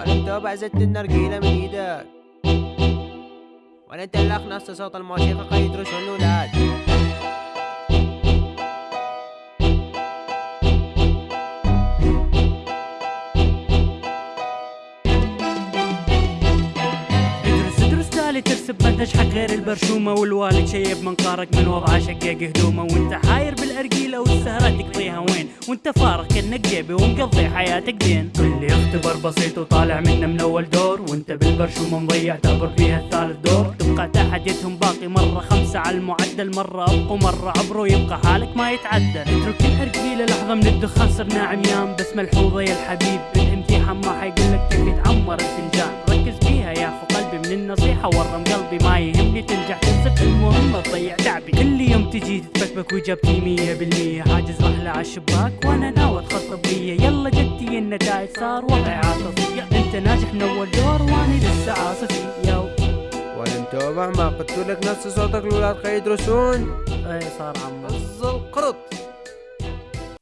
ولا متابع زت النرجيلة من إيدك؟ ولا انت اللي صوت الموسيقى قيد رسل تالي ترسب ما تشحق غير البرشومة والوالد شيب منقارك من وضعه شقاق هدومه وانت حاير تقضيها وين وانت فارغ كأنك جيبي ومقضي حياتك دين. كل اختبار بسيط وطالع منه من أول دور. وانت بالبرشومة مضيع تعبر فيها الثالث دور. تبقى تحديتهم باقي مرة خمسة على المعدل مرة ابقوا مرة عبروا يبقى حالك ما يتعدل اترك الارجيلة لحظة من الدخان صرنا عميان. بس ملحوظة يا الحبيب بالامتحان ما حيقولك كيف يتعمر الفنجان. ركز فيها يا أخو قلبي من النصيحة ورم قلبي ما يهمني. تنجح تنسب المهم تضيع تجي تتبكبك واجابتي مية بالمية. حاجز رحلة على الشباك وأنا ناوي تخطب بيا يلا جتي النتائج صار وضعي عاطفي. أنت ناجح من أول دور واني لسه عاصفي يو ولا متابع ما قلت لك نفس صوتك الولاد قيد رسون اي صار عمو القرط.